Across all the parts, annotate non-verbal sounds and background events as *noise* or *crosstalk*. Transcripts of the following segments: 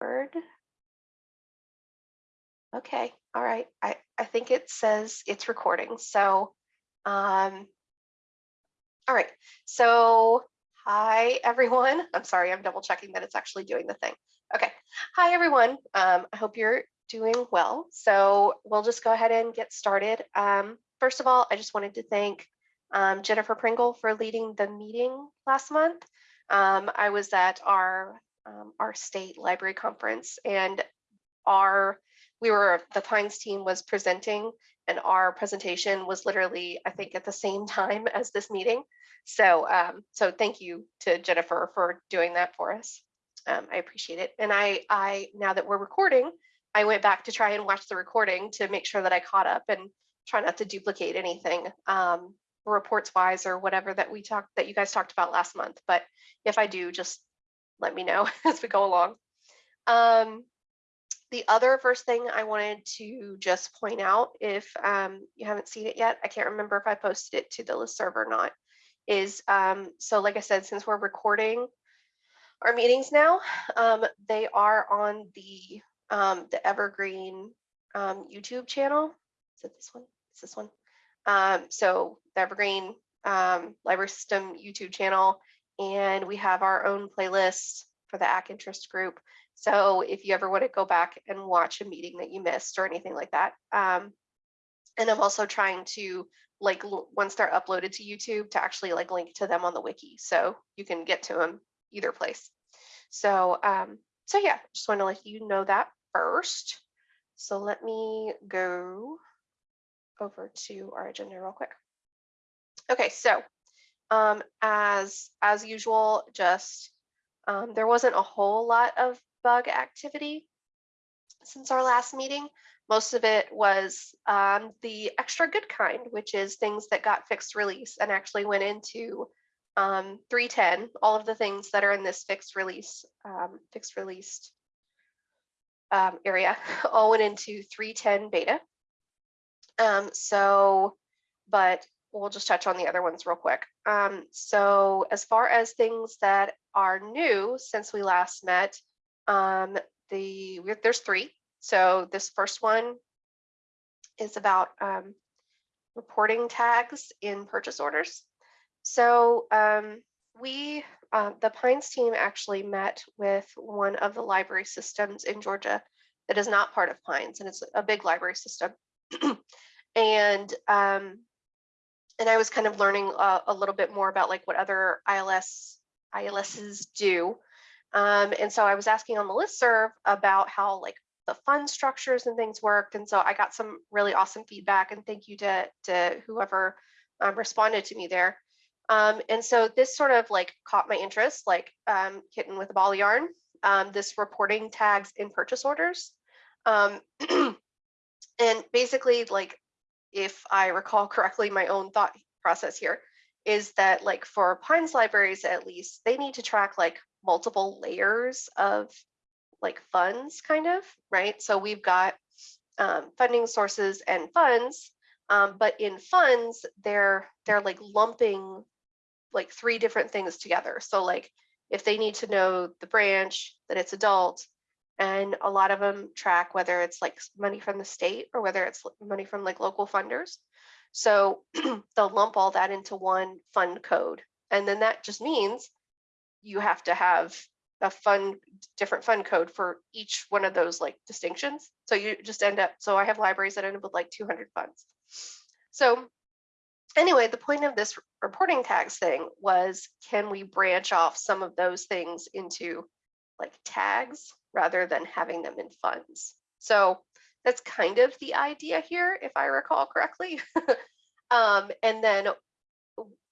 Word. Okay, all right. I, I think it says it's recording. So, um, all right. So, hi, everyone. *laughs* I'm sorry, I'm double checking that it's actually doing the thing. Okay. Hi, everyone. Um, I hope you're doing well. So we'll just go ahead and get started. Um, first of all, I just wanted to thank um, Jennifer Pringle for leading the meeting last month. Um, I was at our um, our state library conference and our we were the Pines team was presenting and our presentation was literally I think at the same time *laughs* as this meeting. So um, so thank you to Jennifer for doing that for us. Um, I appreciate it. And I I now that we're recording, I went back to try and watch the recording to make sure that I caught up and try not to duplicate anything um, reports wise or whatever that we talked that you guys talked about last month. But if I do, just let me know *laughs* as we go along. Um, the other first thing I wanted to just point out, if um, you haven't seen it yet, I can't remember if I posted it to the listserv or not, is um, so like I said, since we're recording our meetings now, um, they are on the um, the Evergreen um, YouTube channel. Is it this one? Is this one? Um, so the Evergreen Library System YouTube channel, and we have our own playlist for the Acq interest group. So if you ever want to go back and watch a meeting that you missed or anything like that. Um, and I'm also trying to like once they're uploaded to YouTube to actually like link to them on the wiki. So you can get to them either place. So, um, so yeah, just want to let you know that first. So let me go over to our agenda real quick. Okay, so um, as as usual, just um, there wasn't a whole lot of bug activity since our last meeting. Most of it was um, the extra good kind, which is things that got fixed release and actually went into um, 310, all of the things that are in this fixed release, um, fixed released um, area *laughs* all went into 310 beta. Um, so, but we'll just touch on the other ones real quick. Um, so as far as things that are new since we last met, um, the there's three. So this first one is about um, reporting tags in purchase orders. So um, we, uh, the Pines team actually met with one of the library systems in Georgia that is not part of Pines, and it's a big library system. *clears throat* and um, and I was kind of learning uh, a little bit more about like what other ILS ILSs do. Um, and so I was asking on the listserv about how like the fund structures and things worked. And so I got some really awesome feedback and thank you to, to whoever um, responded to me there. Um, and so this sort of like caught my interest, like um, kitten with a ball of yarn, um, this reporting tags in purchase orders. Um, *clears throat* and basically like, if I recall *laughs* correctly, my own thought process here is that like for Pines libraries, at least they need to track like multiple layers of like funds kind of, right? So we've got um, funding sources and funds, um, but in funds, they're they're like lumping like three different things together. So like if they need to know the branch, that it's adult, and a lot of them track whether it's like money from the state or whether it's money from like local funders. So *clears throat* they'll lump all that into one fund code. And then that just means you have to have a fund, different fund code for each one of those like distinctions. So you just end up, so I have libraries that end up with like 200 funds. So anyway, the point of this reporting tags thing was, can we branch off some of those things into like tags rather than having them in funds? So that's kind of the idea here, if I recall correctly. *laughs* um, and then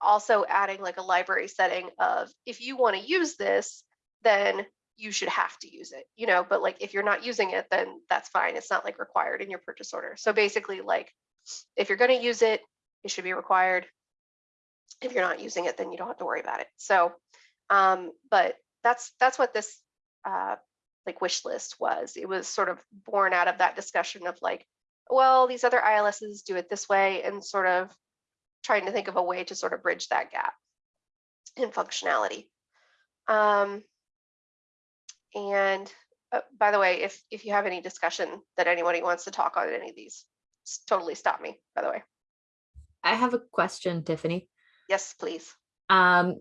also adding like a library setting of if you want to use this, then you should have to use it, you know, but like if you're not using it, then that's fine. It's not like required in your purchase order. So basically like if you're going to use it, it should be required. If you're not using it, then you don't have to worry about it. So, um, but that's that's what this uh, like wish list was. It was sort of born out of that discussion of like, well, these other ILSs do it this way, and sort of trying to think of a way to sort of bridge that gap in functionality. Um, and uh, by the way, if, if you have any discussion that anybody wants to talk on any of these, totally stop me, by the way. I have a question, Tiffany. Yes, please. Um,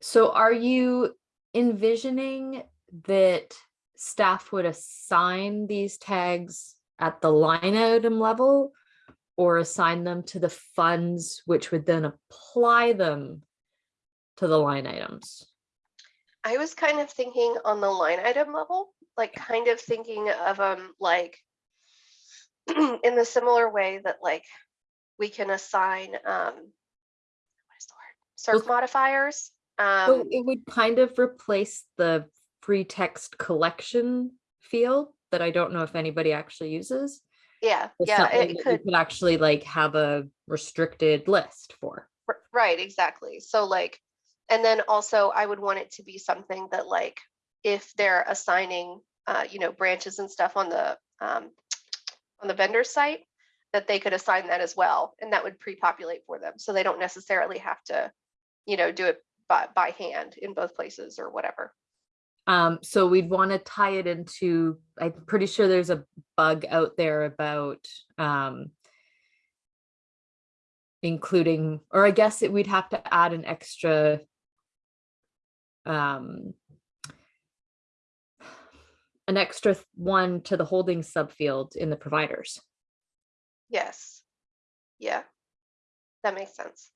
so are you envisioning that staff would assign these tags at the line item level? Or assign them to the funds, which would then apply them to the line items? I was kind of thinking on the line item level, like kind of thinking of them like *clears throat* in the similar way that like we can assign um what is the word? Circ Well, modifiers. So Um it would kind of replace the free text collection field that I don't know if anybody actually uses. yeah, yeah, it could, Could actually like have a restricted list for. right, exactly. So like, and then also I would want it to be something that like if they're assigning uh, you know, branches and stuff on the um on the vendor site, that they could assign that as well, and that would pre-populate for them, so they don't necessarily have to, you know, do it by by hand in both places or whatever. Um, so we'd want to tie it into, I'm pretty sure there's a bug out there about um including, or I guess it, we'd have to add an extra um an extra one to the holding subfield in the providers. Yes. Yeah. That makes sense.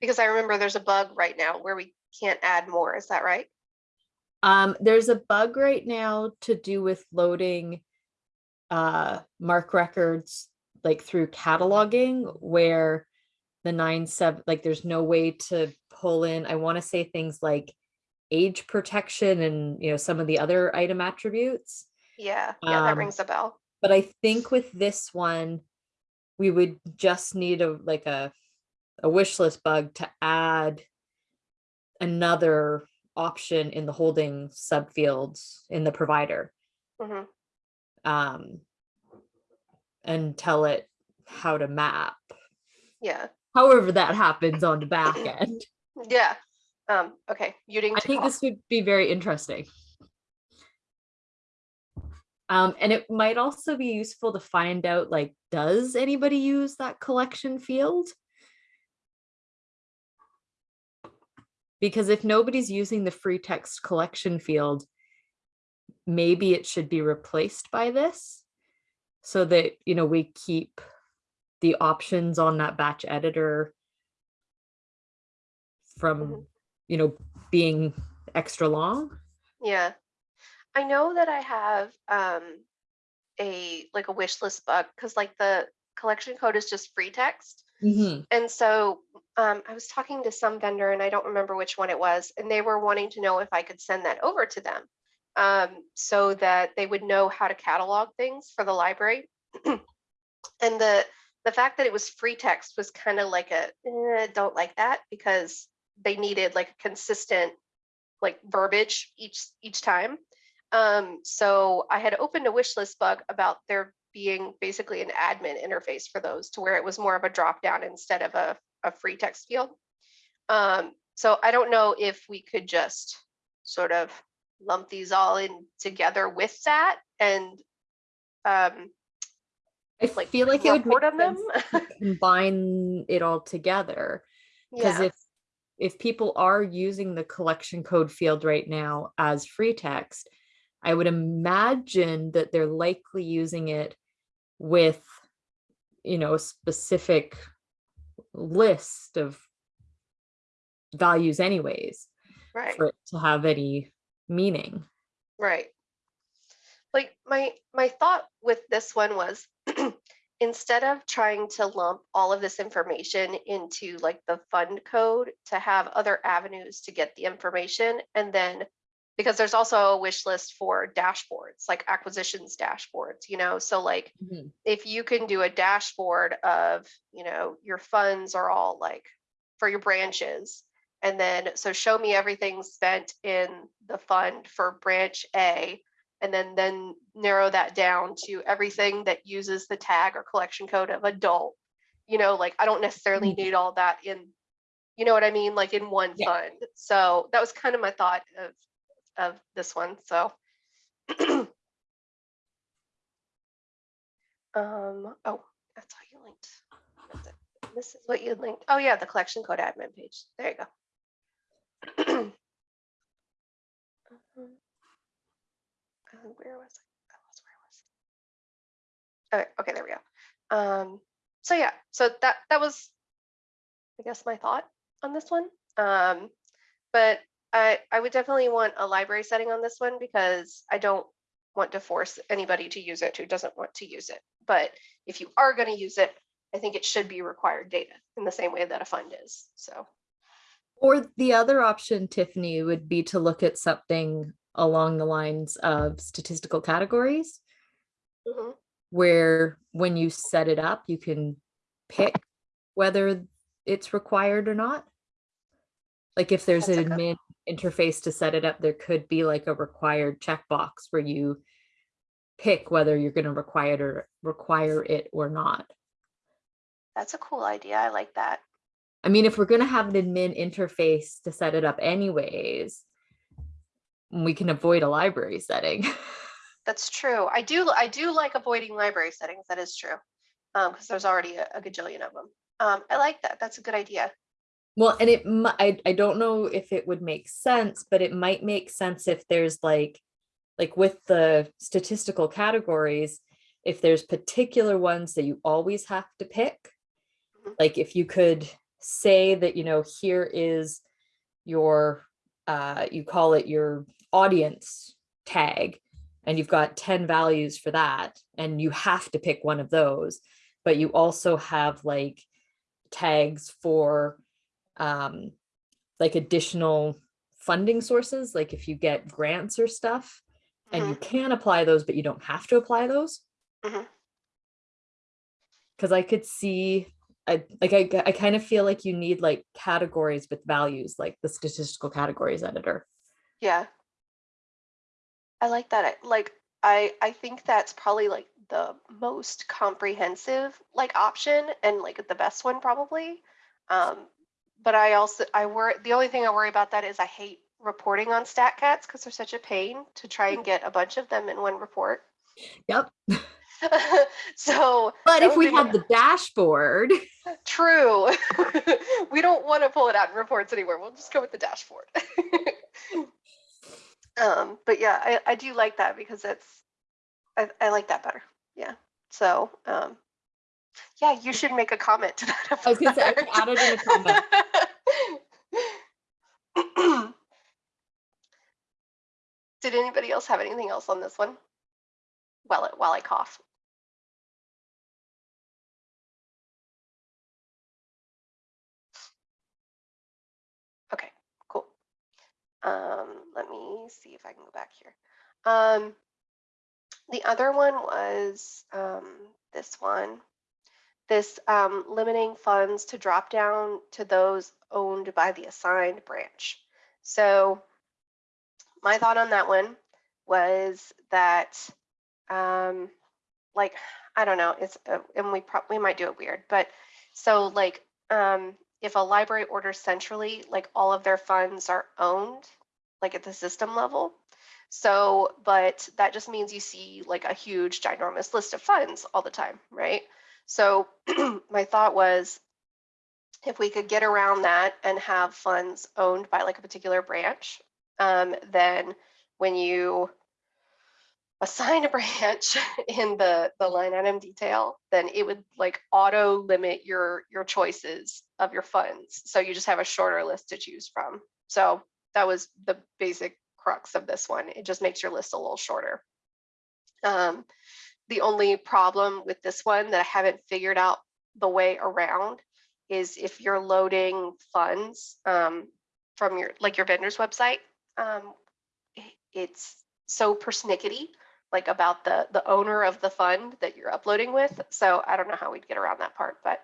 Because I remember there's a bug right now where we can't add more, is that right? Um, there's a bug right now to do with loading uh MARC records like through cataloging where the nine seven like there's no way to pull in I want to say things like age protection and you know some of the other item attributes Yeah, yeah, that Um, rings a bell. but I think with this one we would just need a like a a wish list bug to add another option in the holding subfields in the provider Mhm. um, and tell it how to map. Yeah, However, that happens on the back *coughs* end. yeah. Um, okay, muting I think this would be very interesting. Um, and it might also be useful to find out like, does anybody use that collection field? Because if nobody's using the free text collection field, maybe it should be replaced by this so that, you know, we keep the options on that batch editor from, Mhm. you know, being extra long. Yeah. I know that I have um a like a wish list bug because like the collection code is just free text. Mhm. And so um, I was talking to some vendor and I don't remember which one it was, and they were wanting to know if I could send that over to them um, so that they would know how to catalog things for the library. *clears throat* and the the fact that it was free text was kind of like a eh, don't like that because they needed like a consistent like verbiage each each time. Um, so I had opened a wish list bug about there being basically an admin interface for those to where it was more of a drop down instead of a, a free text field. Um, so I don't know if we could just sort of lump these all in together with that and um, I like feel like it would make on them. *laughs* combine it all together. Because yeah, if if people are using the collection code field right now as free text, I would imagine that they're likely using it with, you know, a specific list of values anyways, right. for it to have any meaning. Right. Like my my thought with this one was *clears throat* instead of trying to lump all of this information into like the fund code to have other avenues to get the information and then because there's also a wish list for dashboards like acquisitions dashboards you know? So like if you can do a dashboard of you know your funds are all like for your branches and then so show me everything spent in the fund for branch a and then then narrow that down to everything that uses the tag or collection code of adult you know? Like i don't necessarily Mhm. need all that in you know what i mean? Like in one Yeah. fund. So that was kind of my thought of of this one, so. *clears throat* Um, oh, that's how you linked. This is what you linked. Oh yeah, the collection code admin page. There you go. *clears throat* Um, Where was I? I lost where I was. Okay, okay, there we go. Um, so yeah, so that that was, I guess, my thought on this one. Um, but I I would definitely want a library setting on this one because I don't want to force anybody to use it who doesn't want to use it. But if you are going to use it, I think it should be required data in the same way that a fund is. So Or the other option, Tiffany, would be to look at something along the lines of statistical categories, mhm, where when you set it up, you can pick whether it's required or not. Like if there's That's an admin interface to set it up, there could be like a required checkbox where you pick whether you're going to require it or require it or not. that's a cool idea. I like that. I mean, if we're gonna have an admin interface to set it up anyways, we can avoid a library setting. *laughs* That's true. I do I do like avoiding library settings. That is true. Um, because there's already a, a gajillion of them. Um, I like that. That's a good idea. Well, and it, I, I don't know if it would make sense, but it might make sense if there's like, like with the statistical categories, if there's particular ones that you always have to pick. Mhm. Like if you could say that, you know, here is your, uh, you call it your audience tag, and you've got 10 values for that, and you have to pick one of those, but you also have like tags for um, like additional funding sources, like if you get grants or stuff, and you can apply those, but you don't have to apply those. Because I could see, I like I, I kind of feel like you need like categories with values, like the statistical categories editor. Yeah. I like that. I- Like I I think that's probably like the most comprehensive like option and like the best one probably. Um, but I also I worry the only thing I worry about that is I hate reporting on StatCats because they're such a pain to try and get a bunch of them in one report. Yep. *laughs* so But if we had the dashboard, *laughs* True. *laughs* we don't want to pull it out in reports anywhere. We'll just go with the dashboard. um, but yeah, I, I do like that because it's I, I like that better. Yeah. So um, yeah, you should make a comment to that. I was gonna say, I can add it in a comment. *coughs* Did anybody else have anything else on this one? While it while I cough. Okay, cool. Um, let me see if I can go back here. Um, the other one was um, this one. This um, limiting funds to drop down to those owned by the assigned branch. So my thought on that one was that, um, like, I don't know, it's, uh, and we probably might do it weird, but so like, um, if a library orders centrally, like all of their funds are owned, like at the system level. So, but that just means you see like a huge ginormous list of funds all the time, right? So *clears throat* my thought was if we could get around that and have funds owned by like a particular branch, um, then when you assign a *laughs* branch in the the line item detail, then it would like auto limit your your choices of your funds. So you just have a shorter list to choose from. So that was the basic crux of this one. It just makes your list a little shorter. Um, the only problem with this one that I haven't figured out the way around is if you're loading funds um, from your like your vendor's website, um, it's so persnickety like about the the owner of the fund that you're uploading with. So I don't know how we'd get around that part, but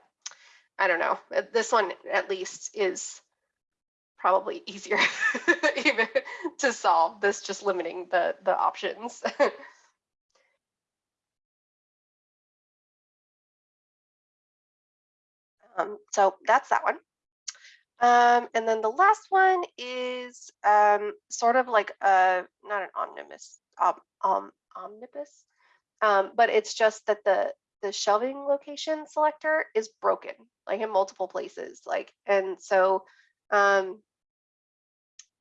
I don't know. Uh, This one at least is probably easier *laughs* even to solve this just limiting the the options. *laughs* um, so that's that one. Um, and then the last one is um, sort of like a not an omnibus, um, omnibus, but it's just that the the shelving location selector is broken, like in multiple places, like and so um,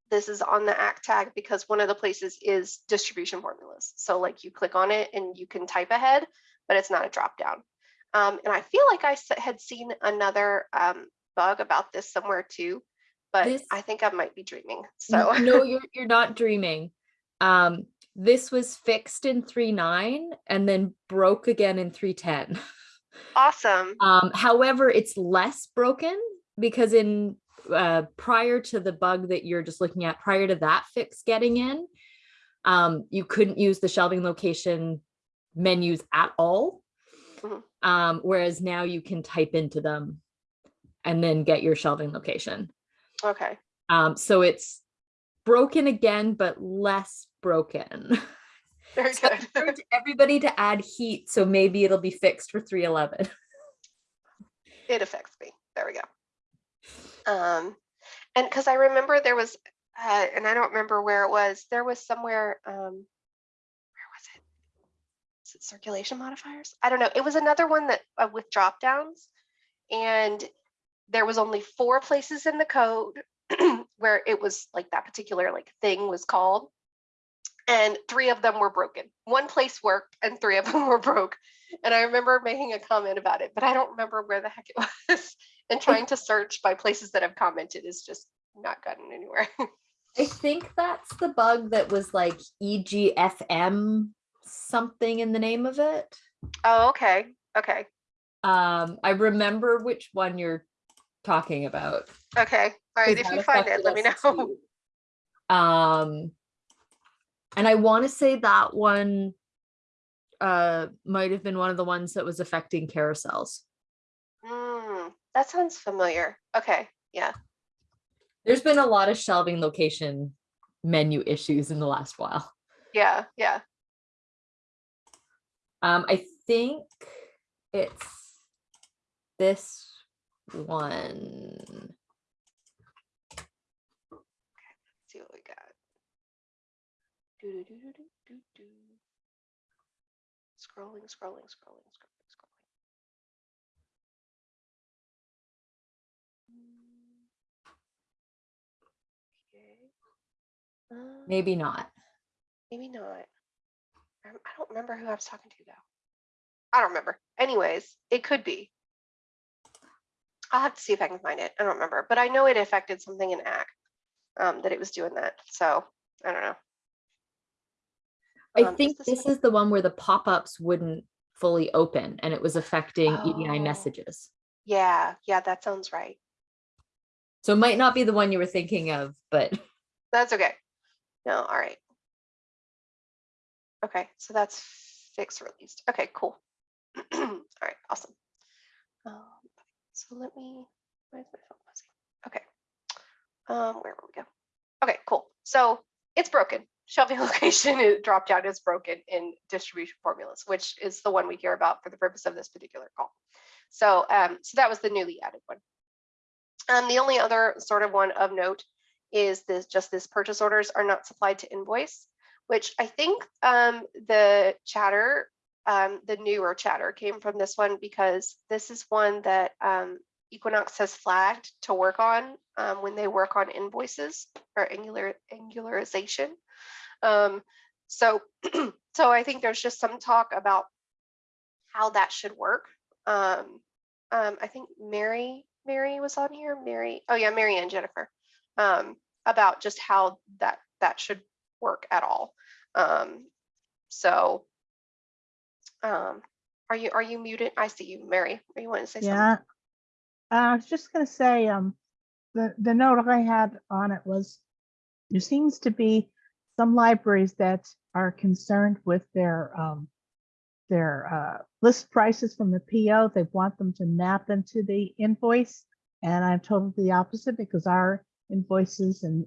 this is on the act tag because one of the places is distribution formulas. So like you click on it and you can type ahead, but it's not a drop down. Um, and I feel like I had seen another um, bug about this somewhere too, but This- I think I might be dreaming. So *laughs* no, you're you're not dreaming. Um, this was fixed in 3.9 and then broke again in 3.10. *laughs* awesome. Um, however, it's less broken because in uh, prior to the bug that you're just looking at, prior to that fix getting in, um, you couldn't use the shelving location menus at all. Mhm. Um, whereas now you can type into them and then get your shelving location. Okay. Um, so it's broken again, but less broken. *laughs* Very So good. *laughs* everybody to add heat, so maybe it'll be fixed for 311. *laughs* it affects me. There we go. Um, and because I remember there was, uh, and I don't remember where it was. There was somewhere. Um, where was it? Is it circulation modifiers? I don't know. It was another one that uh, with drop downs, and there was only four places in the code *clears throat* where it was like that particular like thing was called and three of them were broken. One place worked and three of *laughs* them were broke. And I remember making a comment about it, but I don't remember where the heck it *laughs* was. and trying to search by places that have commented is just not gotten anywhere. *laughs* I think that's the bug that was like E EGFM something in the name of it. oh, okay. Okay. Um, I remember which one you're talking about. Okay. All right. If you find it, let me know. too. Um, and I want to say that one uh might have been one of the ones that was affecting carousels. Mm, that sounds familiar. Okay. Yeah. There's been a lot of shelving location menu issues in the last while. Yeah. Yeah. Um, I think it's this one. Let's see what we got. Doo-doo-doo-doo-doo-doo-doo. Scrolling, scrolling, scrolling, scrolling, scrolling. Mm. Okay. Um, Maybe not. Maybe not. I I don't remember who I was talking to though. I don't remember. Anyways, it could be. I'll have to see if I can find it. I don't remember, but I know it affected something in Acq um, that it was doing that. So I don't know. I Um, is think this this is the one where the pop-ups wouldn't fully open and it was affecting EDI Oh. messages. Yeah, yeah, that sounds right. So it might not be the one you were thinking of, but That's okay. No, all right. Okay, so that's fixed released. Okay, cool. *clears throat* all right, awesome. Um, so let me, where's my phone? Okay. Um, where will we go? Okay, cool. So it's broken. *laughs* Shelving location is drop down is broken in distribution formulas, which is the one we hear about for the purpose of this particular call. So, um, so that was the newly added one. Um, the only other sort of one of note is this just this purchase orders are not supplied to invoice, which I think um, the chatter, um, the newer chatter came from this one because this is one that um, Equinox has flagged to work on um, when they work on invoices or angular angularization. Um, so, *clears throat* so I think there's just some talk about how that should work. Um, I think Mary, Mary was on here. Mary, oh yeah, Mary and Jennifer about just how that that should work at all. Um, so, um, are you are you muted? I see you, Mary. Are you wanting to say something? Yeah. I was just gonna say, um, the, the note I had on it was, there seems to be some libraries that are concerned with their, um, their, uh, list prices from the PO. They want them to map into the invoice. And I'm totally the opposite because our invoices and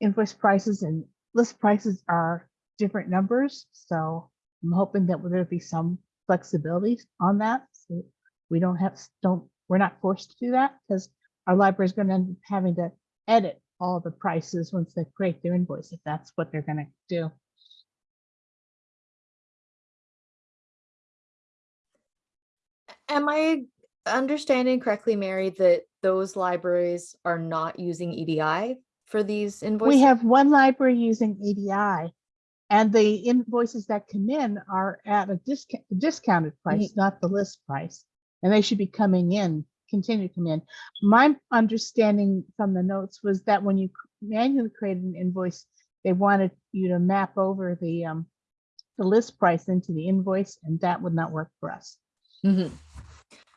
invoice prices and list prices are different numbers. So I'm hoping that there'll be some flexibility on that. So we don't have, don't, we're not forced to do that because our library is going to end up having to edit all the prices once they create their invoice, if that's what they're going to do. Am I understanding correctly, Mary, that those libraries are not using EDI for these invoices? We have one library using EDI. And the invoices that come in are at a discount, discounted price, not the list price. And they should be coming in, continue to come in. My understanding from the notes was that when you manually created an invoice, they wanted you to map over the um, the list price into the invoice, and that would not work for us. Mhm.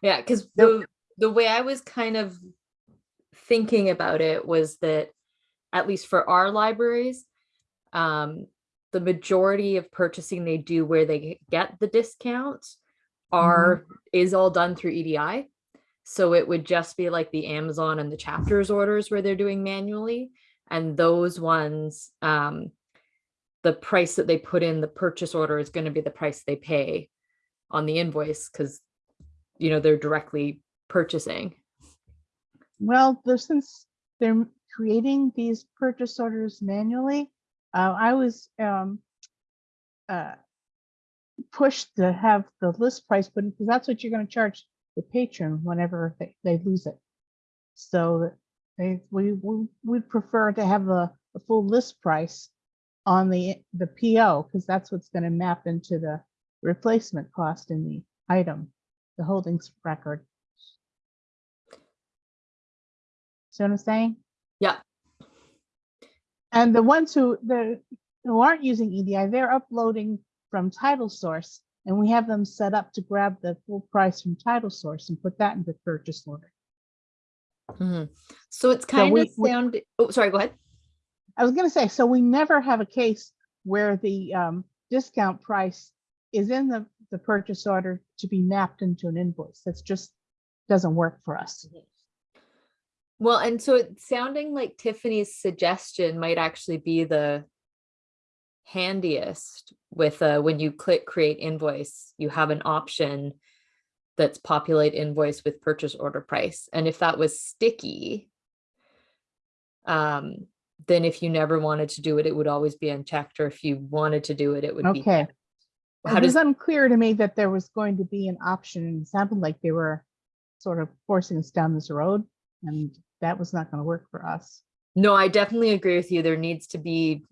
Yeah, because the the way I was kind of thinking about it was that at least for our libraries, um, the majority of purchasing they do where they get the discounts are is all done through EDI. So it would just be like the Amazon and the chapters orders where they're doing manually. And those ones, um, the price that they put in the purchase order is going to be the price they pay on the invoice because you know they're directly purchasing. Well, since they're creating these purchase orders manually, uh, I was um, uh, pushed to have the list price, but because that's what you're going to charge the patron whenever they, they lose it. So they we we would prefer to have the, the full list price on the the PO because that's what's going to map into the replacement cost in the item, the holdings record. See what I'm saying? Yeah. And the ones who the who aren't using EDI, they're uploading from title source and we have them set up to grab the full price from title source and put that into purchase order. Mhm. So it's kind we- of we- sound. Oh, sorry. Go ahead. I was gonna say, so we never have a case where the um, discount price is in the, the purchase order to be mapped into an invoice. That's just, doesn't work for us. Well, and so it's sounding like Tiffany's suggestion might actually be the handiest with uh, when you click create invoice, you have an option that's populate invoice with purchase order price. And if that was sticky, um, then if you never wanted to do it, it would always be unchecked. Or if you wanted to do it, it would be. Okay. How It was unclear to me that there was going to be an option and it sounded like they were sort of forcing us down this road and that was not going to work for us. no, I definitely agree with you. There needs to be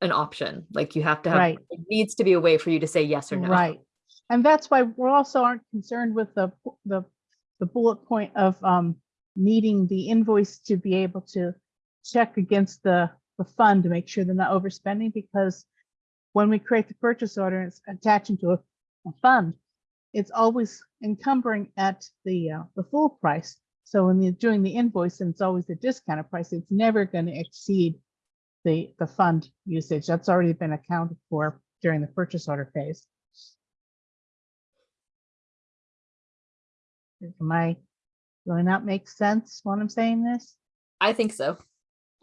an option. Like you have to have, Right. it needs to be a way for you to say yes or no. Right. And that's why we also aren't concerned with the, the, the bullet point of um, needing the invoice to be able to check against the, the fund to make sure they're not overspending because when we create the purchase order, and it's attaching to a, a fund. It's always encumbering at the, uh, the full price. So when you're doing the invoice and it's always the discounted price, it's never going to exceed the, the fund usage. That's already been accounted for during the purchase order phase. Am I, will not make sense when I'm saying this? I think so.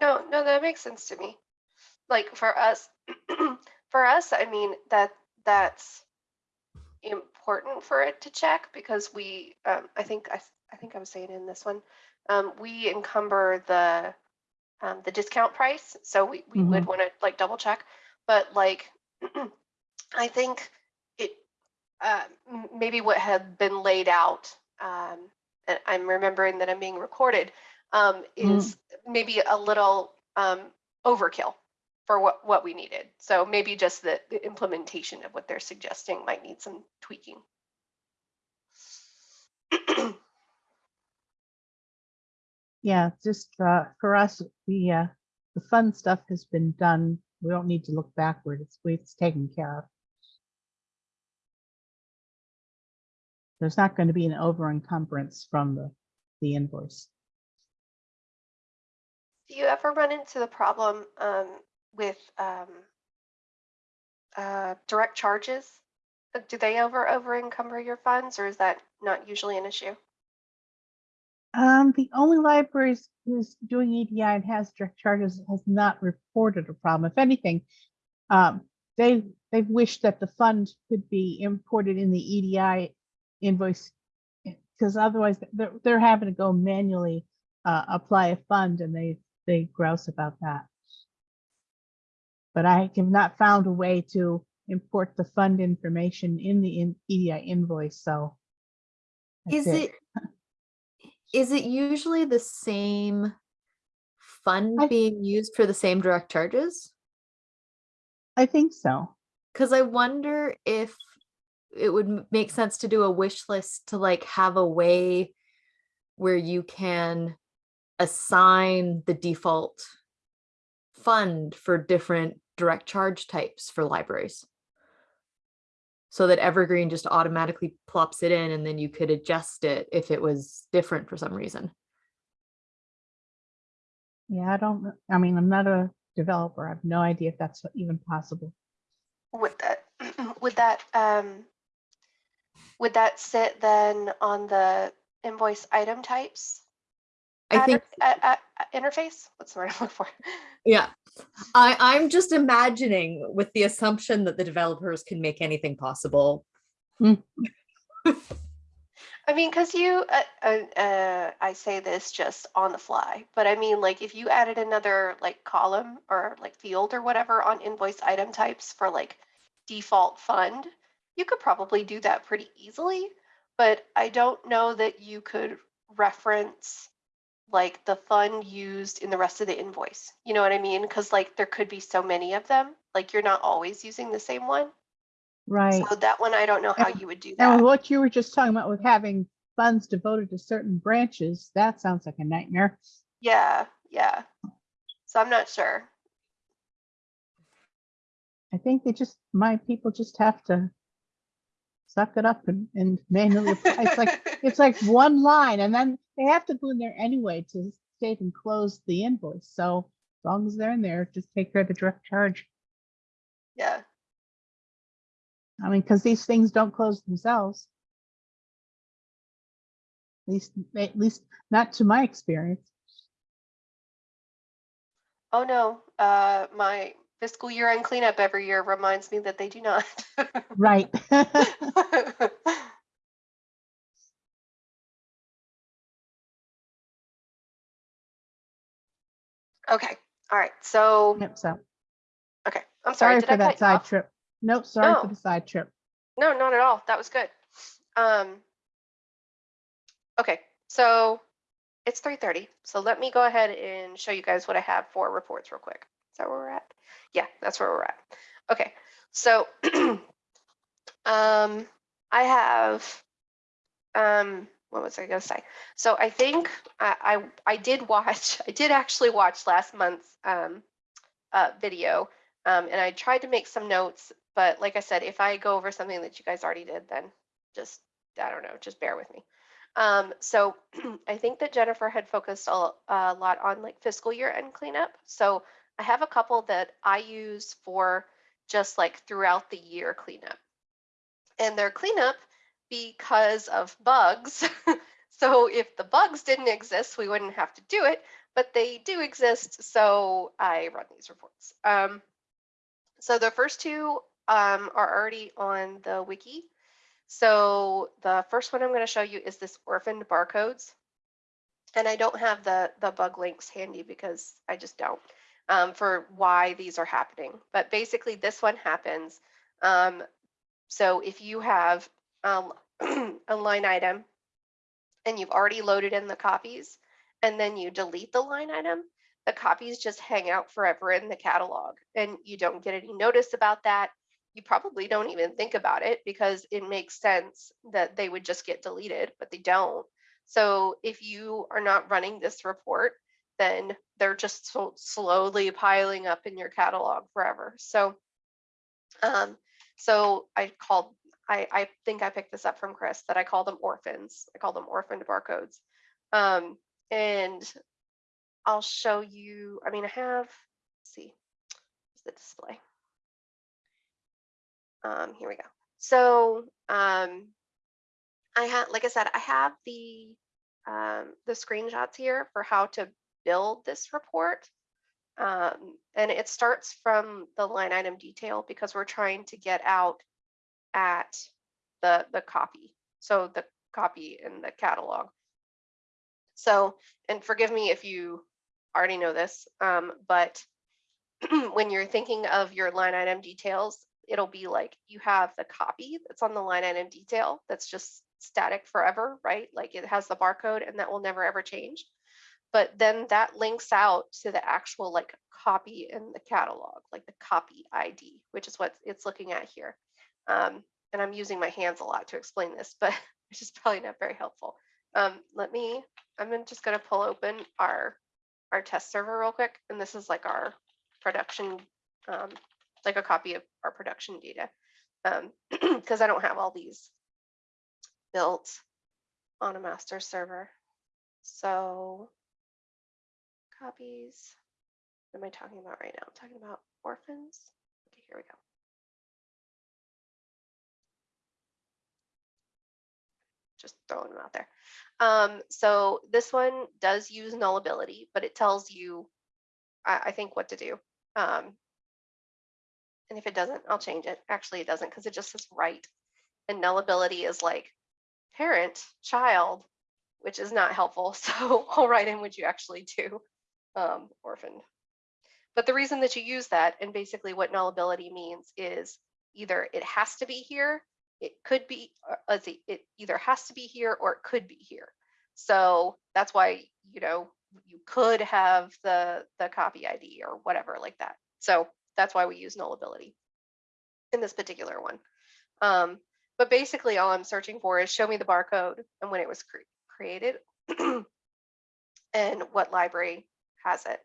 No, no, that makes sense to me. Like for us, *clears throat* for us, I mean, that that's important for it to check because we, um, I think, I, I think I was saying in this one, um, we encumber the, um, the discount price. So we, we would want to like double check, but like, *clears throat* I think it, uh, maybe what had been laid out, um, and I'm remembering that I'm being recorded, um, Mm. is maybe a little um, overkill for what, what we needed. So maybe just the, the implementation of what they're suggesting might need some tweaking. Yeah, just uh, for us, the, uh, the fun stuff has been done. We don't need to look backward. It's, it's taken care of. There's not going to be an over encumbrance from the, the invoice. Do you ever run into the problem um, with um, uh, direct charges? Do they over over encumber your funds or is that not usually an issue? Um, the only libraries who's doing EDI and has direct charges has not reported a problem. If anything, um, they, they've wished that the fund could be imported in the EDI invoice because otherwise they're, they're having to go manually uh, apply a fund and they, they grouse about that. But I have not found a way to import the fund information in the in- EDI invoice, so. Is that's it, is it usually the same fund I- being used for the same direct charges? I think so. Cause I wonder if it would make sense to do a wish list to like have a way where you can assign the default fund for different direct charge types for libraries. So that Evergreen just automatically plops it in and then you could adjust it if it was different for some reason. Yeah, I don't, I mean, I'm not a developer. I have no idea if that's even possible. Would that, *clears throat* would that, um, would that sit then on the invoice item types? I addr- think uh, uh, Interface? What's the word I'm looking for? Yeah, I, I'm just imagining with the assumption that the developers can make anything possible. I mean, because you, uh, uh, uh, I say this just on the fly, but I mean, like, if you added another like column or like field or whatever on invoice item types for like default fund, you could probably do that pretty easily. But I don't know that you could reference like the fund used in the rest of the invoice. You know what I mean? Because like there could be so many of them, like you're not always using the same one. Right. So that one, I don't know how And- you would do And that. with what you were just talking about with having funds devoted to certain branches, that sounds like a nightmare. Yeah, yeah. So I'm not sure. I think they just, my people just have to suck it up and, and manually apply. It's like, *laughs* it's like one line and then they have to go in there anyway to state and close the invoice. So as long as they're in there, just take care of the direct charge. Yeah, I mean, because these things don't close themselves. At least, at least not to my experience. oh no, uh, my fiscal year end cleanup every year reminds me that they do not. *laughs* Right. *laughs* Okay, all right, so, Yep, so, okay, I'm sorry, sorry for that side off? trip. Nope, sorry for the side trip. No, not at all, that was good. Um, okay, so it's three thirty, so let me go ahead and show you guys what I have for reports real quick. Is that where we're at? Yeah, that's where we're at. Okay, so *clears throat* um, I have um, what was I gonna say? So I think I I, I did watch. *laughs* I did actually watch last month's um, uh, video, um, and I tried to make some notes. But like I said, if I go over something that you guys already did, then just I don't know, just bear with me. Um, so *clears throat* I think that Jennifer had focused a, a lot on like fiscal year end cleanup. So I have a couple that I use for just like throughout the year cleanup. And they're cleanup because of bugs. *laughs* so if the bugs didn't exist, we wouldn't have to do it, but they do exist. So I run these reports. Um, so the first two um, are already on the wiki. So the first one I'm going to show you is this orphaned barcodes. And I don't have the, the bug links handy because I just don't um, for why these are happening. But basically this one happens. Um, so if you have um, *clears throat* a line item and you've already loaded in the copies and then you delete the line item, the copies just hang out forever in the catalog and you don't get any notice about that. You probably don't even think about it because it makes sense that they would just get deleted, but they don't. So if you are not running this report, then they're just so slowly piling up in your catalog forever. So, um, so I called, I, I think I picked this up from Chris that I call them orphans. I call them orphaned barcodes. Um, and I'll show you, I mean, I have, see, the display? Um, here we go. So, um, I had, like I said, I have the, um, the screenshots here for how to build this report. Um, and it starts from the line item detail because we're trying to get out at the, the copy. So the copy in the catalog. So, and forgive me if you already know this, um, but *clears throat* when you're thinking of your line item details, it'll be like you have the copy that's on the line item detail that's just static forever, right? Like it has the barcode and that will never ever change. But then that links out to the actual like copy in the catalog, like the copy ID, which is what it's looking at here. Um, and I'm using my hands a lot to explain this, *laughs* but which is probably not very helpful. Um, let me, I'm just gonna pull open our, our test server real quick. And this is like our production, um, like a copy of our production data. Um, *clears throat* because I don't have all these built on a master server. So copies, what am I talking about right now? I'm talking about orphans. Okay, here we go. Just throwing them out there. Um, so this one does use nullability, but it tells you, I, I think, what to do. Um, and if it doesn't, I'll change it. Actually, it doesn't because it just says write. And nullability is like parent, child, which is not helpful. *laughs* So I'll write in what you actually do, um, orphaned. But the reason that you use that and basically what nullability means is either it has to be here, it could be, uh, let's see, it either has to be here or it could be here. So that's why, you know, you could have the, the copy ID or whatever like that. So that's why we use nullability in this particular one. Um, but basically all I'm searching for is show me the barcode and when it was cre- created *clears throat* and what library has it.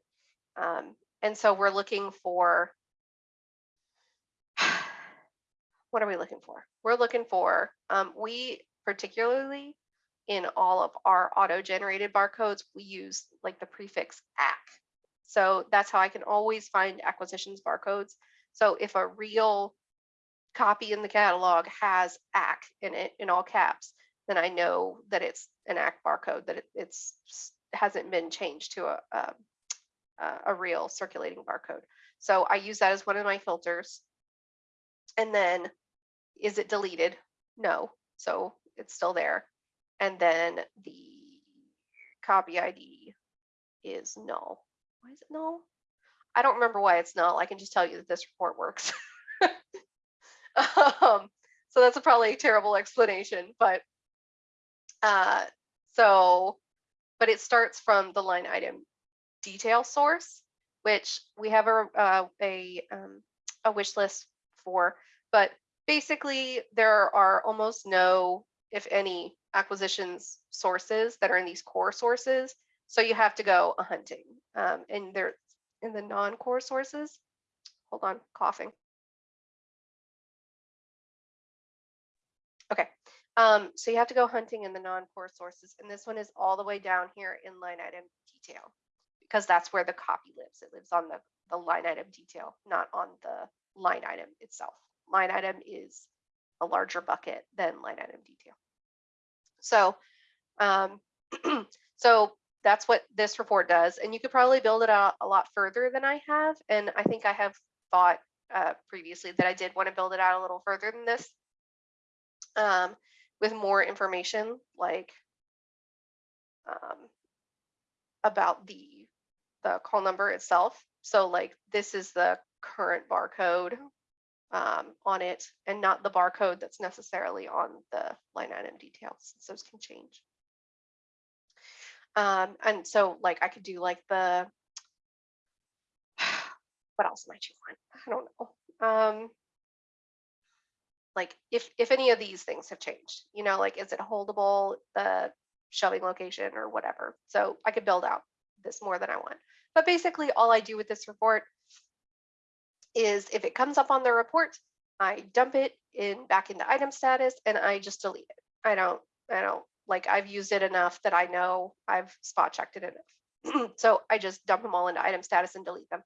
Um, and so we're looking for, *sighs* what are we looking for? We're looking for, um, we particularly in all of our auto-generated barcodes, we use like the prefix ACQ. So that's how I can always find acquisitions barcodes. So if a real copy in the catalog has ACQ in it in all caps, then I know that it's an ACQ barcode, that it, it's hasn't been changed to a, a a real circulating barcode. So I use that as one of my filters. And then is it deleted? No. So it's still there. And then the copy ID is null. Why is it null? I don't remember why it's null. I can just tell you that this report works. *laughs* um, so that's a probably a terrible explanation, but uh, so, but it starts from the line item detail source, which we have a uh, a um, a wish list for, but basically there are almost no, if any, acquisitions sources that are in these core sources. So you have to go hunting, um, and they're in the non-core sources. Hold on, coughing. Okay, um, so you have to go hunting in the non-core sources, and this one is all the way down here in line item detail because that's where the copy lives. It lives on the, the line item detail, not on the line item itself. Line item is a larger bucket than line item detail. So, um, *clears throat* so that's what this report does. And you could probably build it out a lot further than I have. And I think I have thought uh, previously that I did want to build it out a little further than this um, with more information like um, about the the call number itself. So like this is the current barcode um, on it and not the barcode that's necessarily on the line item details. So those can change. Um, and so like I could do like the, *sighs* what else might you want? I don't know. Um, like if, if any of these things have changed, you know, like is it holdable, the shelving location or whatever. So I could build out this more than I want. But basically all I do with this report is if it comes up on the report, I dump it in back into item status and I just delete it. I don't, I don't like I've used it enough that I know I've spot checked it enough. *clears throat* so I just dump them all into item status and delete them.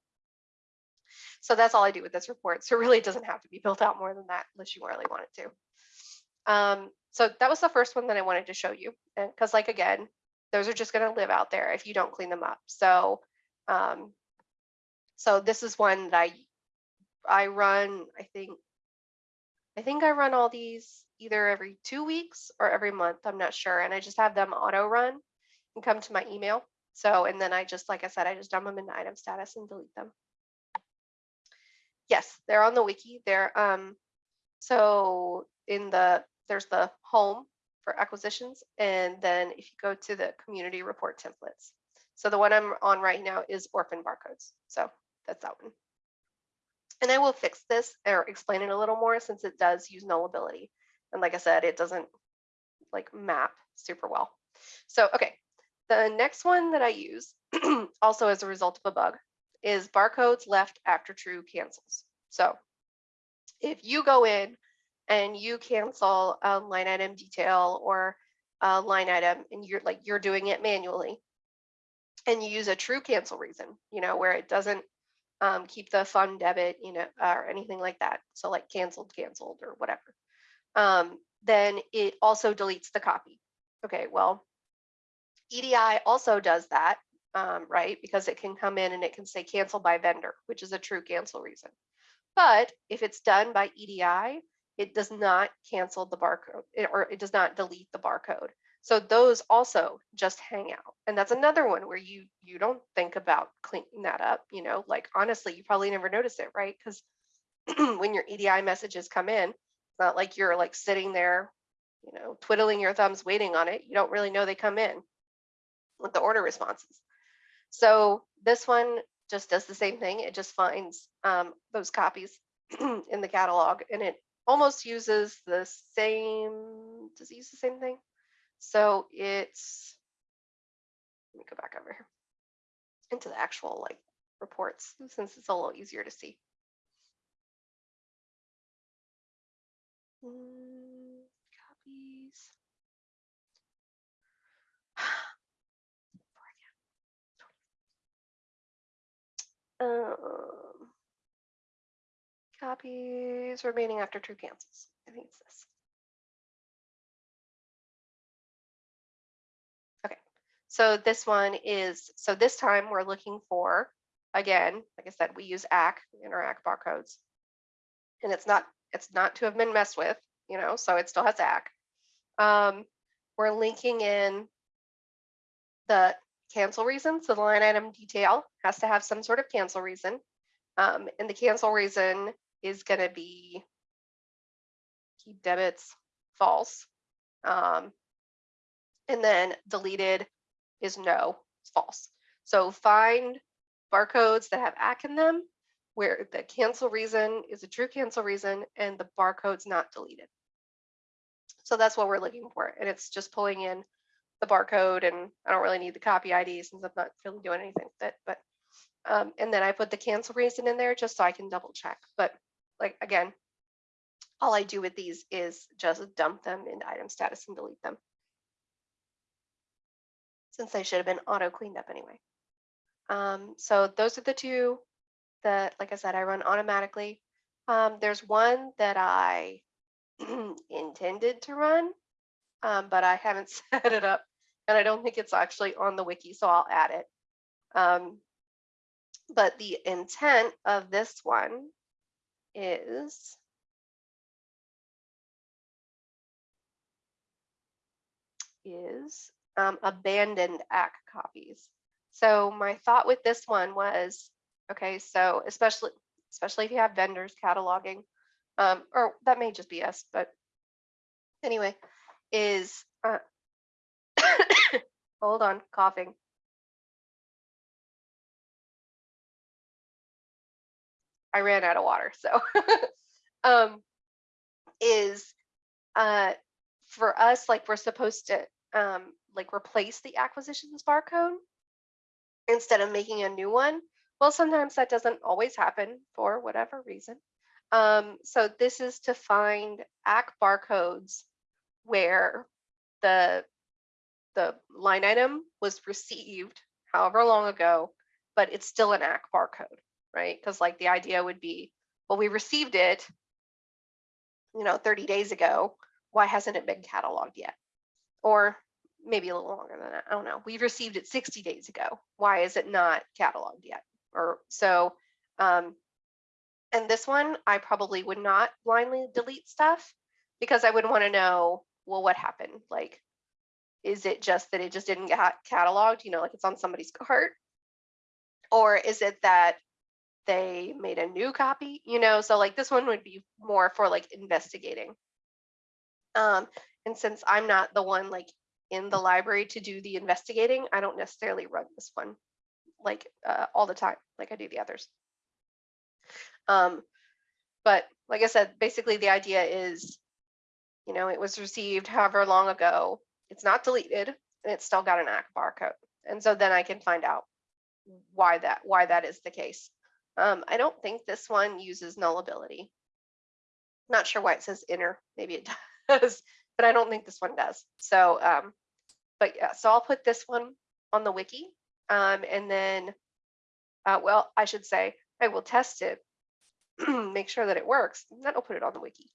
So that's all I do with this report. So really it doesn't have to be built out more than that unless you really want it to. Um, so that was the first one that I wanted to show you. And because like, again, those are just going to live out there if you don't clean them up. So, um, so this is one that I, I run, I think, I think I run all these either every two weeks or every month. I'm not sure. And I just have them auto run. and come to my email. So, and then I just, like I said, I just dump them into item status and delete them. Yes, they're on the wiki. They're, um, so in the, there's the home for acquisitions. And then if you go to the community report templates. So the one I'm on right now is orphan barcodes. So that's that one. And I will fix this or explain it a little more since it does use nullability. And like I said, it doesn't like map super well. So, okay, the next one that I use *clears throat* also as a result of a bug is barcodes left after true cancels. So if you go in and you cancel a line item detail or a line item and you're like you're doing it manually and you use a true cancel reason, you know, where it doesn't um, keep the fund debit, you know, or anything like that. So like canceled, canceled or whatever. Um, then it also deletes the copy. Okay, well, EDI also does that, um, right? Because it can come in and it can say cancel by vendor, which is a true cancel reason. But if it's done by EDI, it does not cancel the barcode or it does not delete the barcode. So those also just hang out. And that's another one where you you don't think about cleaning that up, you know, like honestly, you probably never notice it, right? Because *clears throat* when your EDI messages come in, it's not like you're like sitting there, you know, twiddling your thumbs waiting on it. You don't really know they come in with the order responses. So this one just does the same thing. It just finds um, those copies *clears throat* in the catalog and it almost uses the same, does it use the same thing? So it's, let me go back over here into the actual like reports since it's a little easier to see. Mm, Copies. *sighs* Um, copies remaining after true cancels. I think it's this. Okay, so this one is, so this time we're looking for, again, like I said, we use ACQ in our ACQ barcodes. And it's not, it's not to have been messed with, you know, so it still has ACQ. Um, we're linking in the cancel reason. So the line item detail has to have some sort of cancel reason. Um, and the cancel reason is going to be keep debits false. Um, and then deleted is no, false. So find barcodes that have ACQ in them where the cancel reason is a true cancel reason and the barcode's not deleted. So that's what we're looking for. And it's just pulling in the barcode and I don't really need the copy ID since I'm not really doing anything with it. But um, and then I put the cancel reason in there just so I can double check. But like again, all I do with these is just dump them into item status and delete them. Since they should have been auto cleaned up anyway. Um, so those are the two that, like I said, I run automatically. Um, there's one that I *clears throat* intended to run, um, but I haven't *laughs* set it up and I don't think it's actually on the wiki, so I'll add it. Um, but the intent of this one is is um, abandoned ACQ copies. So my thought with this one was, okay, so especially especially if you have vendors cataloging, um, or that may just be us, but anyway, is uh, *coughs* hold on, coughing. I ran out of water, so *laughs* um, is uh, for us like we're supposed to um, like replace the acquisitions barcode instead of making a new one. Well, sometimes that doesn't always happen for whatever reason. Um, so this is to find ACQ barcodes where the the line item was received however long ago, but it's still an ACQ barcode, right? Because like the idea would be, well, we received it, you know, 30 days ago. Why hasn't it been cataloged yet? Or maybe a little longer than that. I don't know. We received it 60 days ago. Why is it not cataloged yet? Or so, um, and this one, I probably would not blindly delete stuff because I would want to know, well, what happened? Like, Is it just that it just didn't get cataloged, you know, like it's on somebody's *laughs* cart? Or is it that they made a new copy, you know? So like this one would be more for like investigating. Um, and since I'm not the one like in the library to do the investigating, I don't necessarily run this one like uh, all the time, like I do the others. Um, but like I said, basically the idea is, you know, it was received however long ago. It's not deleted and it's still got an ACQ barcode. And so then I can find out why that why that is the case. Um, I don't think this one uses nullability. Not sure why it says inner. Maybe it *laughs* does, but I don't think this one does. So, um, but yeah, so I'll put this one on the wiki. Um, and then, uh, well, I should say I will test it, *clears throat* make sure that it works, and then I'll put it on the wiki.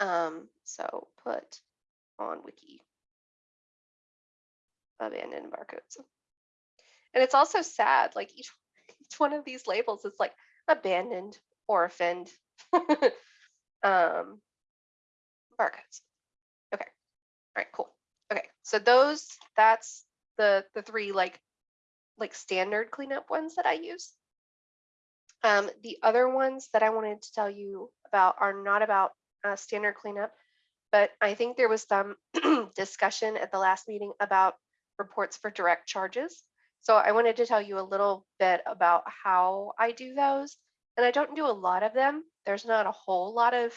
Um, so put on wiki abandoned barcodes. And it's also sad, like each each one of these labels is like abandoned, orphaned, *laughs* um, barcodes. Okay, all right, cool. Okay, so those, that's the the three like like standard cleanup ones that I use. Um, the other ones that I wanted to tell you about are not about uh, standard cleanup, but I think there was some *clears throat* discussion at the last meeting about reports for direct charges. So I wanted to tell you a little bit about how I do those. And I don't do a lot of them. There's not a whole lot of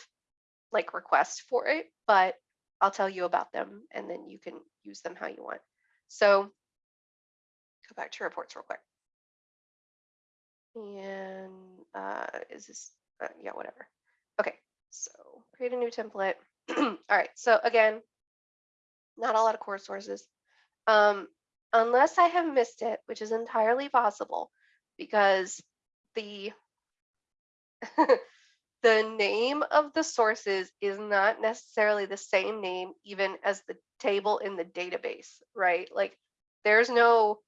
like requests for it, but I'll tell you about them and then you can use them how you want. So go back to reports real quick. And uh, is this, uh, yeah, whatever. Okay, so create a new template. *clears throat* All right, so again, not a lot of core sources. Um, unless I have missed it, which is entirely possible because the *laughs* the name of the sources is not necessarily the same name even as the table in the database, right? Like there's no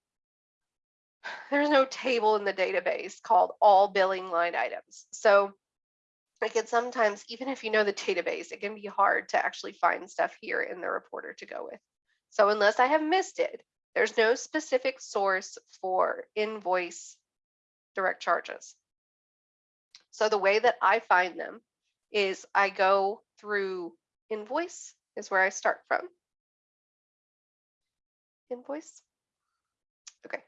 *sighs* there's no table in the database called all billing line items. So like it sometimes, even if you know the database, it can be hard to actually find stuff here in the reporter to go with. So unless I have missed it, there's no specific source for invoice direct charges. So the way that I find them is I go through invoice is where I start from. Invoice. Okay.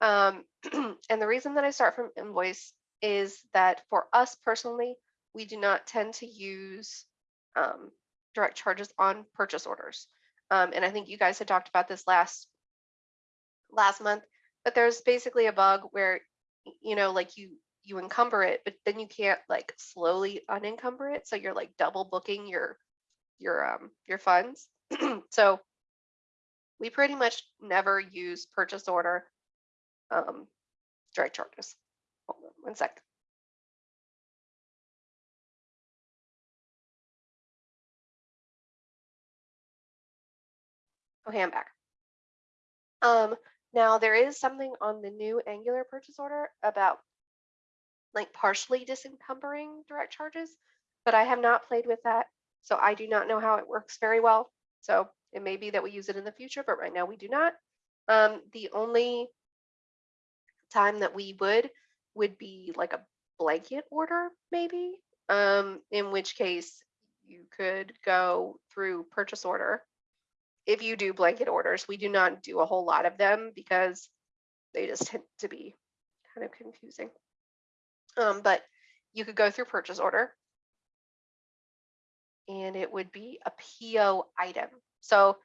Um, *clears throat* and the reason that I start from invoice is that for us personally, we do not tend to use um, direct charges on purchase orders. Um, and I think you guys had talked about this last last month, but there's basically a bug where, you know, like you you encumber it, but then you can't like slowly unencumber it. So you're like double booking your your um your funds. *clears throat* so we pretty much never use purchase order um direct charges. Hold on one sec. Okay, I'm back. Um, now there is something on the new Angular purchase order about like partially disencumbering direct charges, but I have not played with that. So I do not know how it works very well. So it may be that we use it in the future, but right now we do not. Um, the only time that we would would be like a blanket order, maybe, um, in which case you could go through purchase order. If you do blanket orders, we do not do a whole lot of them because they just tend to be kind of confusing. Um, but you could go through purchase order and it would be a PO item. So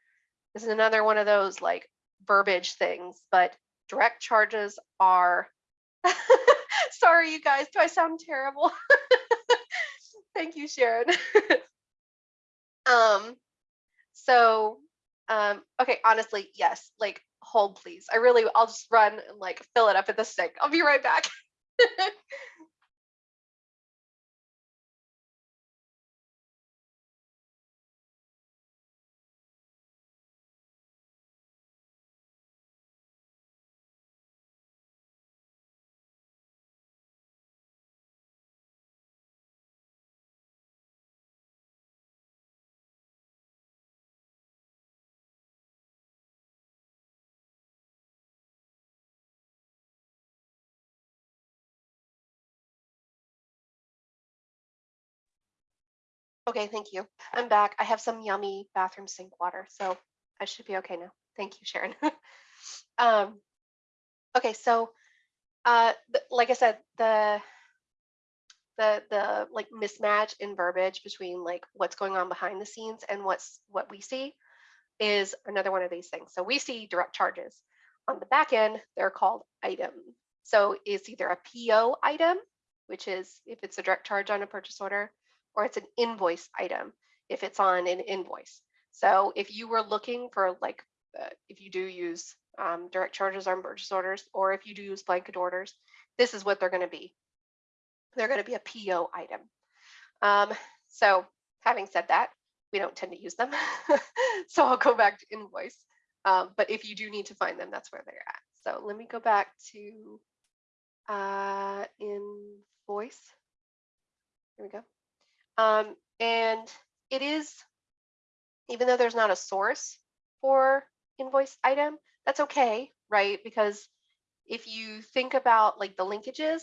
this is another one of those like verbiage things, but direct charges are, *laughs* sorry, you guys, do I sound terrible? *laughs* Thank you, Sharon. *laughs* um, so, um, okay, honestly, yes, like hold please. I really, I'll just run and like fill it up at the sink. I'll be right back. *laughs* Okay, thank you. I'm back. I have some yummy bathroom sink water, so I should be okay now. Thank you, Sharon. *laughs* um, okay, so uh, like I said, the the the like mismatch in verbiage between like what's going on behind the scenes and what's what we see is another one of these things. So we see direct charges. On the back end, they're called items. So it's either a PO item, which is if it's a direct charge on a purchase order, or it's an invoice item if it's on an invoice. So if you were looking for like, uh, if you do use um, direct charges on purchase orders, or if you do use blanket orders, this is what they're going to be. They're going to be a PO item. Um, so having said that, we don't tend to use them. *laughs* so I'll go back to invoice. Um, but if you do need to find them, that's where they're at. So let me go back to uh, invoice. Here we go. Um, and it is, even though there's not a source for invoice item, that's okay, right? Because if you think about like the linkages,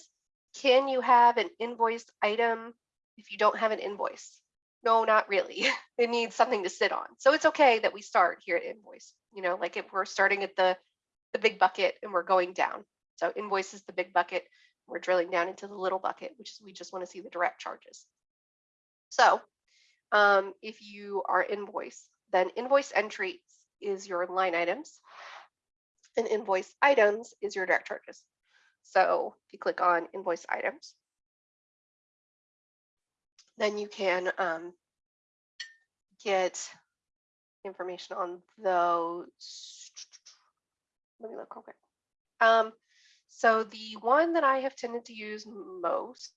can you have an invoice item if you don't have an invoice? No, not really. *laughs* it needs something to sit on. So it's okay that we start here at invoice. You know, like if we're starting at the the big bucket and we're going down. So invoice is the big bucket. We're drilling down into the little bucket, which is we just want to see the direct charges. So um, if you are invoice, then invoice entries is your line items and invoice items is your direct charges. So if you click on invoice items, then you can um, get information on those. Let me look real quick. Um, so the one that I have tended to use most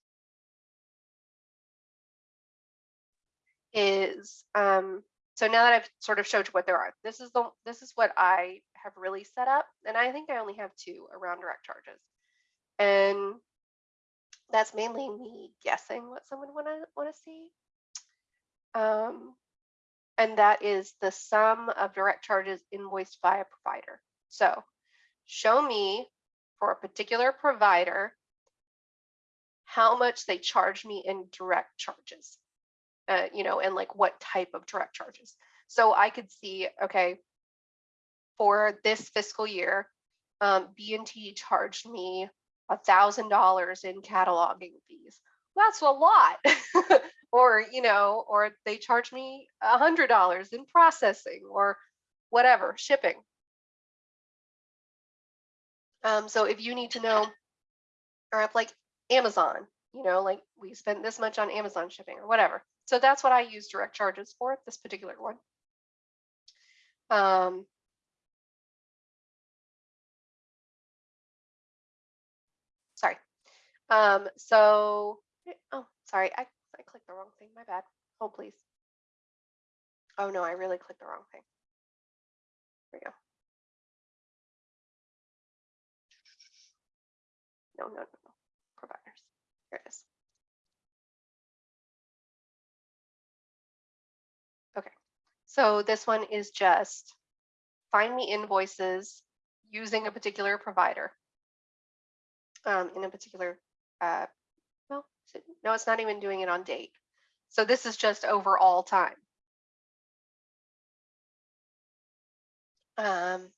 is um, so now that I've sort of showed you what there are, this is the this is what I have really set up, and I think I only have two around direct charges, and that's mainly me guessing what someone want to want to see. Um, and that is the sum of direct charges invoiced by a provider. So show me for a particular provider how much they charge me in direct charges, uh, you know, and like what type of direct charges. So I could see, okay, for this fiscal year, um, B&T charged me a thousand dollars in cataloging fees. That's a lot. *laughs* or, you know, or they charge me a hundred dollars in processing or whatever, shipping. Um, so if you need to know, or if like Amazon, you know, like we spent this much on Amazon shipping or whatever. So that's what I use direct charges for this particular one. Um, sorry. Um, so, oh, sorry, I, I clicked the wrong thing, my bad. Hold please. Oh no, I really clicked the wrong thing. There we go. No, no, no, no. Providers. Here it is. So this one is just find me invoices using a particular provider um, in a particular, uh, well, no, it's not even doing it on date. So this is just over all time. Um,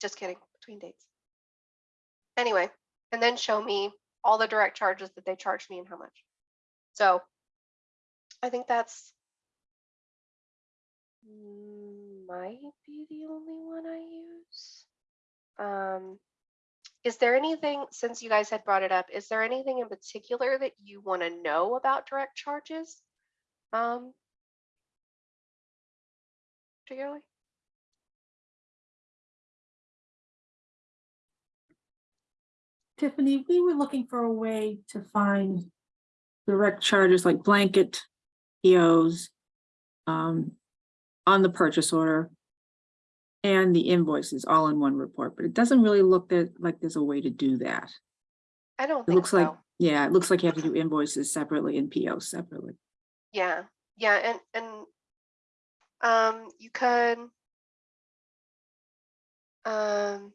just kidding, between dates. Anyway, and then show me all the direct charges that they charged me and how much. So I think that's might be the only one I use. Um, is there anything, since you guys had brought it up, is there anything in particular that you want to know about direct charges? Um, particularly? Tiffany, we were looking for a way to find direct charges like blanket POs um, on the purchase order and the invoices all in one report, but it doesn't really look that like there's a way to do that. I don't It think looks like, so. yeah, it looks like you have to do invoices separately and POs separately. Yeah, yeah, and and um you could um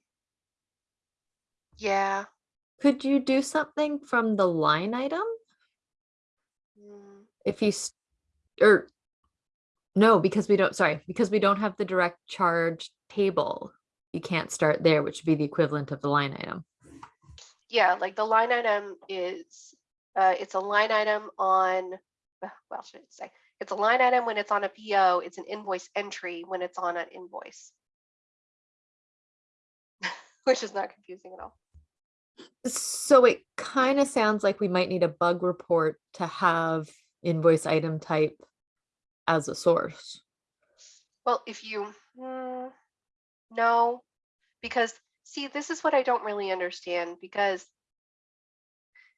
yeah. Could you do something from the line item? mm, If you, s- or no, because we don't, sorry, because we don't have the direct charge table. You can't start there, which would be the equivalent of the line item. Yeah, like the line item is, uh, it's a line item on, uh, well, should I say, it's a line item when it's on a PO, it's an invoice entry when it's on an invoice. *laughs* Which is not confusing at all. So it kind of sounds like we might need a bug report to have invoice item type as a source. Well, if you, hmm, no, because see, this is what I don't really understand because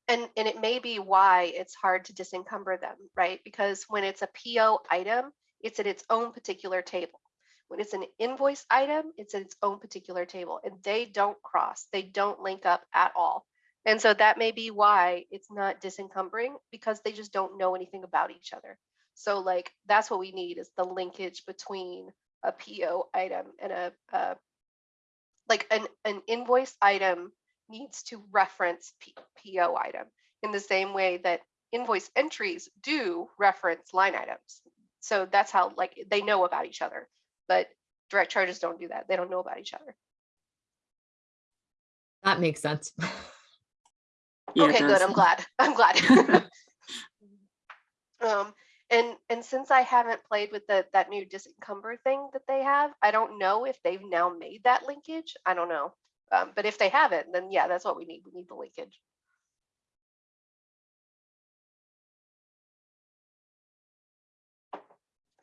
and and it may be why it's hard to disencumber them, right? Because when it's a PO item, it's at its own particular table. When it's an invoice item, it's at its own particular table and they don't cross, they don't link up at all. And so that may be why it's not disencumbering because they just don't know anything about each other. So like that's what we need is the linkage between a PO item and a, a like an, an invoice item needs to reference P- PO item in the same way that invoice entries do reference line items. So that's how like they know about each other, but direct charges don't do that. They don't know about each other. That makes sense. Yeah, okay, good. I'm glad. I'm glad. *laughs* *laughs* um, and and since I haven't played with the that new disencumber thing that they have, I don't know if they've now made that linkage. I don't know. Um, but if they haven't, then yeah, that's what we need. We need the linkage.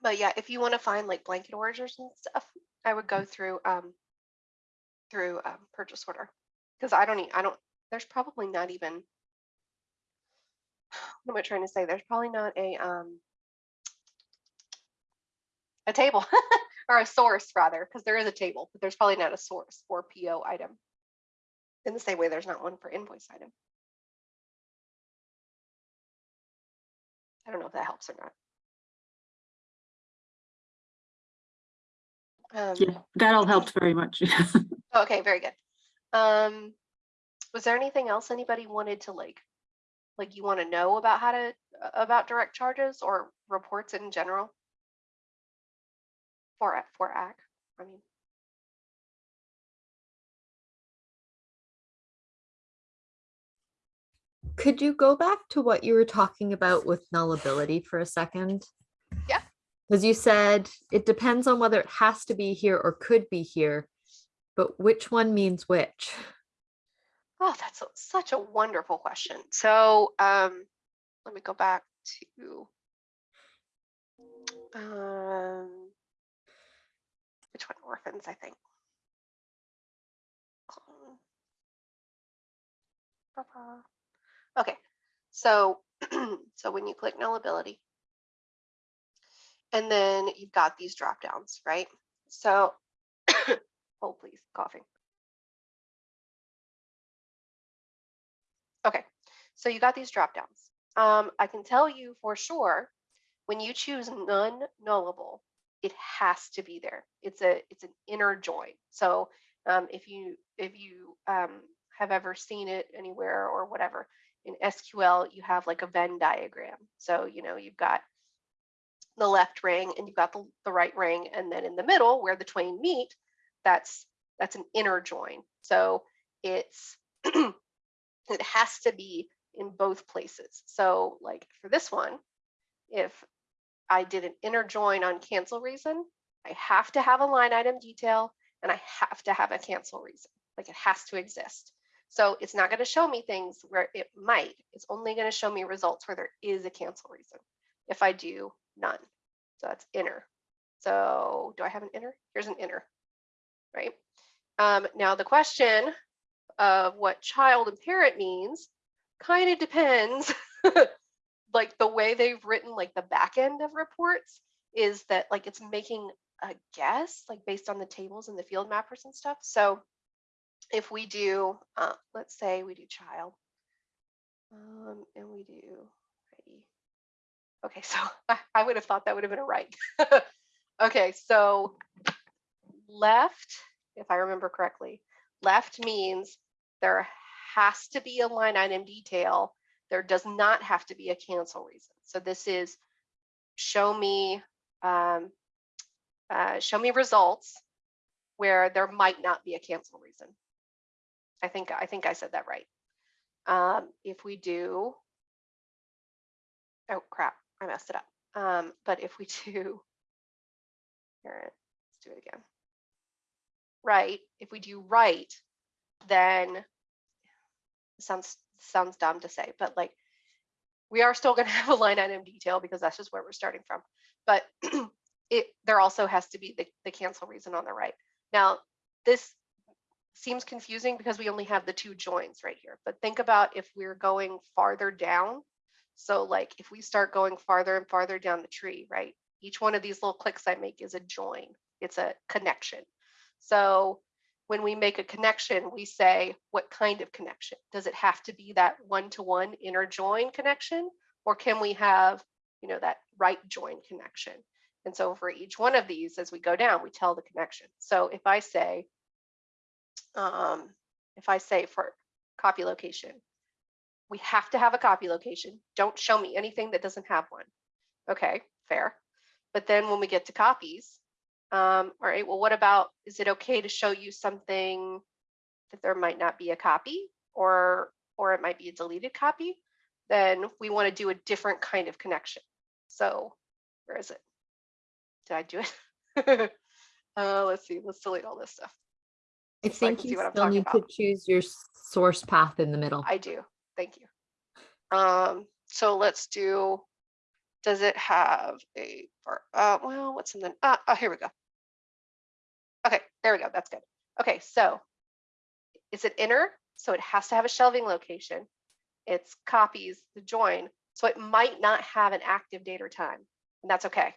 But yeah, if you want to find like blanket orders and stuff, I would go through um through um, purchase order because I don't need, I don't there's probably not even *sighs* what am I trying to say? There's probably not a um a table *laughs* or a source rather, because there is a table, but there's probably not a source for PO item. In the same way, there's not one for invoice item. I don't know if that helps or not. Um, Yeah, that all helped very much. *laughs* Okay, very good. Um, was there anything else anybody wanted to like, like you want to know about how to, about direct charges or reports in general? For, for AC, I mean, Could you go back to what you were talking about with nullability for a second? Yeah. Because you said it depends on whether it has to be here or could be here, but which one means which? oh, that's a- such a wonderful question. So, um, let me go back to, um, one, orphans, I think. Okay, so, *clears throat* so when you click nullability, and then you've got these drop downs, right? So, hold *coughs* please, coughing. Okay, so you got these drop downs. Um, I can tell you for sure, when you choose none nullable, it has to be there. It's a it's an inner join. So um, if you if you um, have ever seen it anywhere or whatever in SQL, you have like a Venn diagram. So you know you've got the left ring and you've got the, the right ring, and then in the middle where the twain meet, that's that's an inner join. So it's *clears throat* it has to be in both places. So like for this one, if I did an inner join on cancel reason, I have to have a line item detail and I have to have a cancel reason. Like it has to exist. So it's not going to show me things where it might. It's only going to show me results where there is a cancel reason. If I do none. So that's inner. So do I have an inner? Here's an inner, right? Um, now the question of what child and parent means kind of depends *laughs* like the way they've written like the back end of reports is that like it's making a guess like based on the tables and the field mappers and stuff so if we do uh, let's say we do child um, and we do ready. okay *laughs* so I, I would have thought that would have been a right *laughs* okay so left if i remember correctly left means there has to be a line item detail. There does not have to be a cancel reason. So this is show me, um, uh, show me results where there might not be a cancel reason. I think, I think I said that right. Um, if we do, oh crap, I messed it up. Um, but if we *laughs* do, here, let's do it again. Right, if we do right, then sounds sounds dumb to say, but like we are still going *laughs* to have a line item detail because that's just where we're starting from. But *clears throat* it there also has to be the, the cancel reason on the right. Now, this seems confusing because we only have the two joins right here. But think about if we're going farther down. So like if we start going farther and farther down the tree, right? Each one of these little clicks I make is a join. It's a connection. So when we make a connection, we say, what kind of connection? Does it have to be that one-to-one inner join connection? Or can we have, you know, that right join connection? And so for each one of these, as we go down, we tell the connection. So if I say, um, if I say for copy location, we have to have a copy location. Don't show me anything that doesn't have one. Okay, fair. But then when we get to copies, um, all right, well, what about, is it okay to show you something that there might not be a copy or, or it might be a deleted copy? Then we want to do a different kind of connection. So where is it? Did I do it? *laughs* uh, let's see, let's delete all this stuff. I so think see you still need to choose your source path in the middle. I do, thank you. Um, so let's do, does it have a, uh, well, what's in the, uh, oh, here we go. There we go, that's good. Okay, so is it inner? So it has to have a shelving location. It's copies the join, so it might not have an active date or time, and that's okay.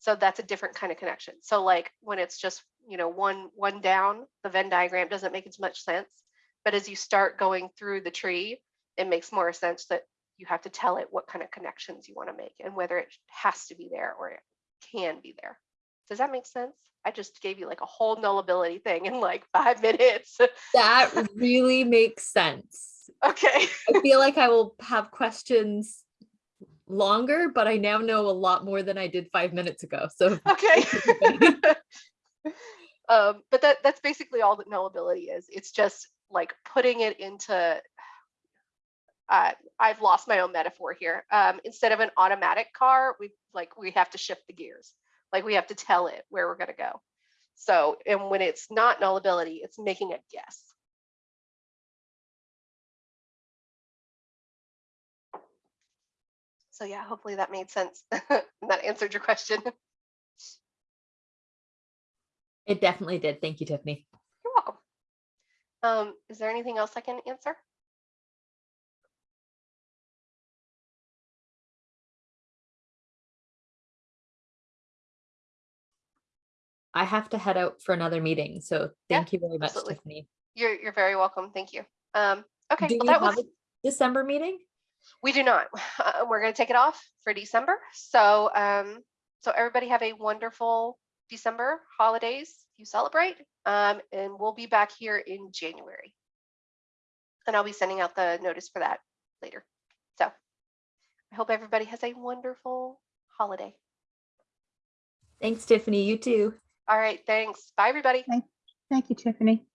So that's a different kind of connection. So like when it's just, you know, one, one down, the Venn diagram doesn't make as much sense. But as you start going through the tree, it makes more sense that you have to tell it what kind of connections you want to make and whether it has to be there or it can be there. Does that make sense? I just gave you like a whole nullability thing in like five *laughs* minutes. That really makes sense. okay. I *laughs* feel like I will have questions longer, but I now know a lot more than I did five minutes ago. So *laughs* Okay. um, but that that's basically all that nullability is. It's just like putting it into *sighs* uh, I've lost my own metaphor here. Um, instead of an automatic car, we like we have to shift the gears. Like we have to tell it where we're gonna go. So, and when it's not nullability, it's making a guess. So yeah, hopefully that made sense. *laughs* and that answered your question. it definitely did. Thank you, Tiffany. You're welcome. Um, is there anything else I can answer? I have to head out for another meeting. So Yeah, thank you very much, absolutely. Tiffany. You're you're very welcome. Thank you. Um, okay, Do well, you that have was a December meeting? we do not. Uh, *laughs* we're going to take it off for December. So um, so everybody have a wonderful December holidays. You celebrate, um, and we'll be back here in January. And I'll be sending out the notice for that later. So I hope everybody has a wonderful holiday. Thanks, Tiffany. You too. All right, thanks. Bye, everybody. Thank you, Tiffany.